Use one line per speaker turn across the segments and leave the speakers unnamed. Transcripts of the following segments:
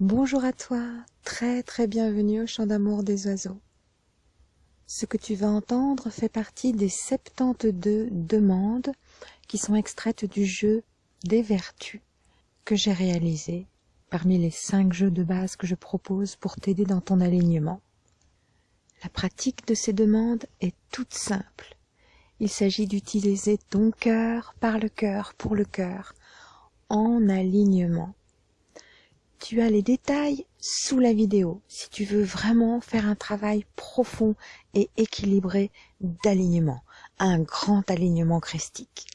Bonjour à toi, très très bienvenue au chant d'amour des oiseaux. Ce que tu vas entendre fait partie des 72 demandes qui sont extraites du jeu des vertus que j'ai réalisé parmi les 5 jeux de base que je propose pour t'aider dans ton alignement. La pratique de ces demandes est toute simple. Il s'agit d'utiliser ton cœur par le cœur pour le cœur en alignement. Tu as les détails sous la vidéo si tu veux vraiment faire un travail profond et équilibré d'alignement, un grand alignement christique.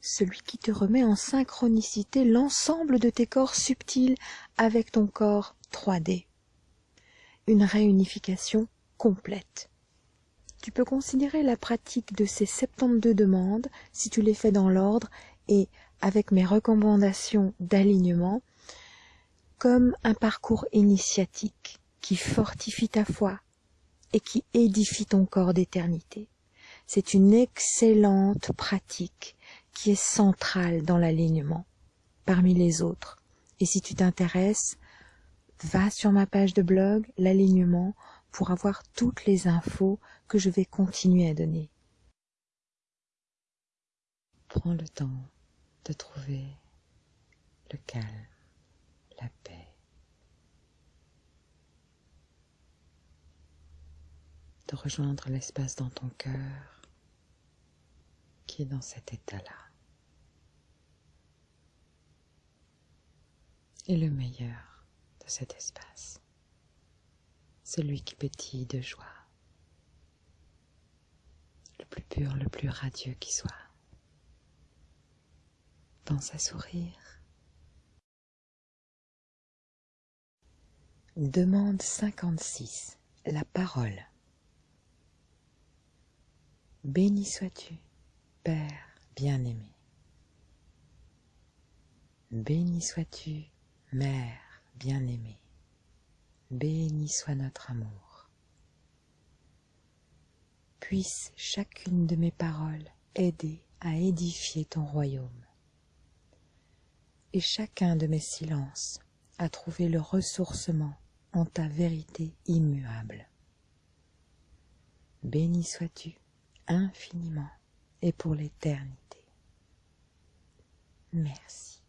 Celui qui te remet en synchronicité l'ensemble de tes corps subtils avec ton corps 3D. Une réunification complète. Tu peux considérer la pratique de ces 72 demandes, si tu les fais dans l'ordre et avec mes recommandations d'alignement, comme un parcours initiatique qui fortifie ta foi et qui édifie ton corps d'éternité. C'est une excellente pratique qui est centrale dans l'alignement parmi les autres. Et si tu t'intéresses, va sur ma page de blog, l'alignement, pour avoir toutes les infos que je vais continuer à donner. Prends le temps de trouver le calme, la paix. De rejoindre l'espace dans ton cœur qui est dans cet état-là. Et le meilleur de cet espace, celui qui pétille de joie, le plus pur, le plus radieux qui soit pense à sourire. Demande 56. La parole. Béni sois-tu, Père bien-aimé. Béni sois-tu, Mère bien-aimée. Béni soit notre amour. Puisse chacune de mes paroles aider à édifier ton royaume et chacun de mes silences a trouvé le ressourcement en ta vérité immuable. Béni sois-tu infiniment et pour l'éternité. Merci.